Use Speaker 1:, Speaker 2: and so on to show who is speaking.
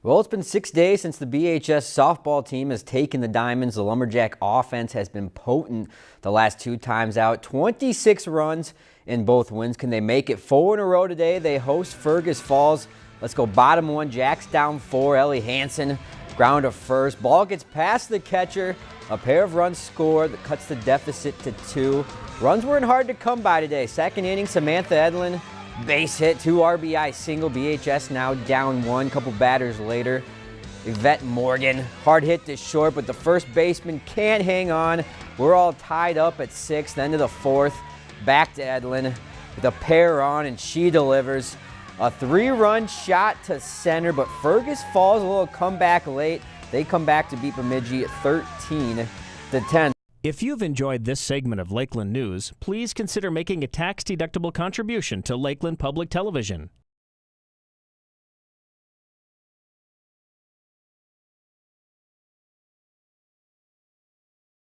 Speaker 1: Well, it's been six days since the BHS softball team has taken the Diamonds. The Lumberjack offense has been potent the last two times out. 26 runs in both wins. Can they make it four in a row today? They host Fergus Falls. Let's go bottom one. Jack's down four. Ellie Hansen ground to first. Ball gets past the catcher. A pair of runs scored that cuts the deficit to two. Runs weren't hard to come by today. Second inning, Samantha Edlin Base hit, two RBI single. BHS now down one. Couple batters later. Yvette Morgan, hard hit to short, but the first baseman can't hang on. We're all tied up at six. End of the fourth. Back to Edlin with a pair on, and she delivers. A three-run shot to center, but Fergus falls a little comeback late. They come back to beat Bemidji at 13 to 10.
Speaker 2: If you've enjoyed this segment of Lakeland News, please consider making a tax-deductible contribution to Lakeland Public Television.